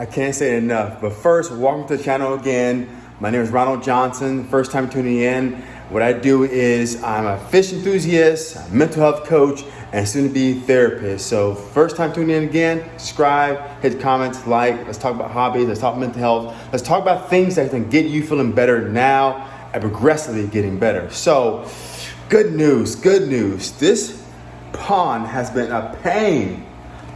I can't say it enough. But first, welcome to the channel again. My name is Ronald Johnson. First time tuning in. What I do is I'm a fish enthusiast, mental health coach, and soon to be therapist. So first time tuning in again, subscribe, hit comments, like, let's talk about hobbies, let's talk mental health, let's talk about things that can get you feeling better now and progressively getting better. So good news, good news. This pond has been a pain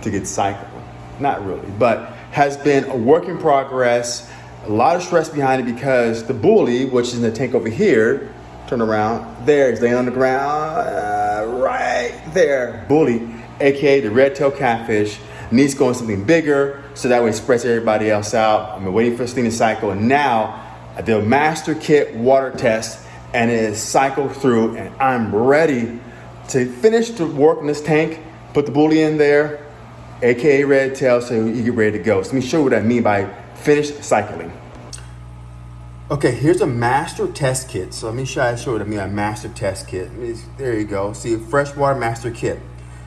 to get cycled. Not really, but has been a work in progress. A lot of stress behind it because the bully, which is in the tank over here, turn around, there, he's laying on the ground, uh, right there. Bully, aka the red tail catfish, needs going something bigger so that way it spreads everybody else out. I've been waiting for this thing to cycle, and now I did a master kit water test and it is cycled through, and I'm ready to finish the work in this tank, put the bully in there, aka red tail, so you get ready to go. So let me show you what I mean by finished cycling. Okay, here's a master test kit. So let me show you, what I mean by master test kit. There you go. See, freshwater master kit.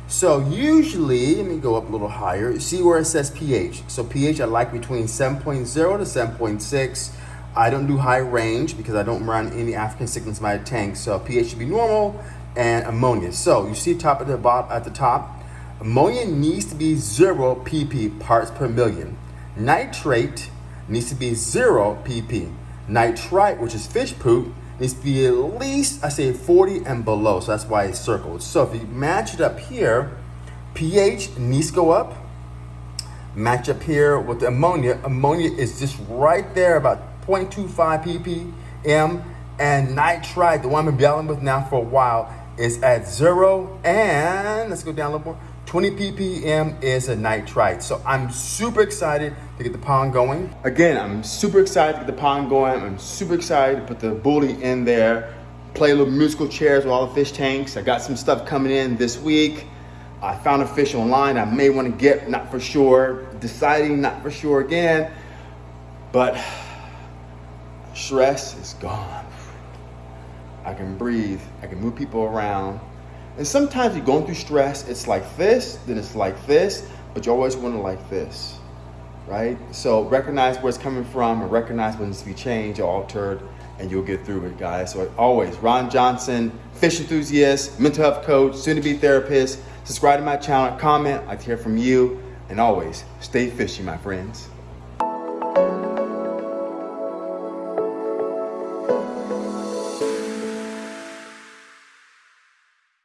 So usually, let me go up a little higher. See where it says pH. So pH I like between 7.0 to 7.6. I don't do high range because I don't run any African cichlids in my tank. So pH should be normal and ammonia. So you see top at the bottom at the top, Ammonia needs to be 0 pp parts per million. Nitrate needs to be 0 pp. Nitrite, which is fish poop, needs to be at least, I say 40 and below. So that's why it's circled. So if you match it up here, pH needs to go up. Match up here with the ammonia. Ammonia is just right there, about 0.25 ppm. And nitrite, the one I've been battling with now for a while, is at zero. And let's go down a little more. 20 ppm is a nitrite. So I'm super excited to get the pond going. Again, I'm super excited to get the pond going. I'm super excited to put the bully in there, play little musical chairs with all the fish tanks. I got some stuff coming in this week. I found a fish online I may want to get, not for sure. Deciding, not for sure again. But stress is gone. I can breathe. I can move people around. And sometimes you're going through stress, it's like this, then it's like this, but you always want to like this, right? So recognize where it's coming from and recognize when it needs to be changed or altered, and you'll get through it, guys. So always, Ron Johnson, fish enthusiast, mental health coach, soon-to-be therapist. Subscribe to my channel, comment, I'd like to hear from you, and always, stay fishy, my friends.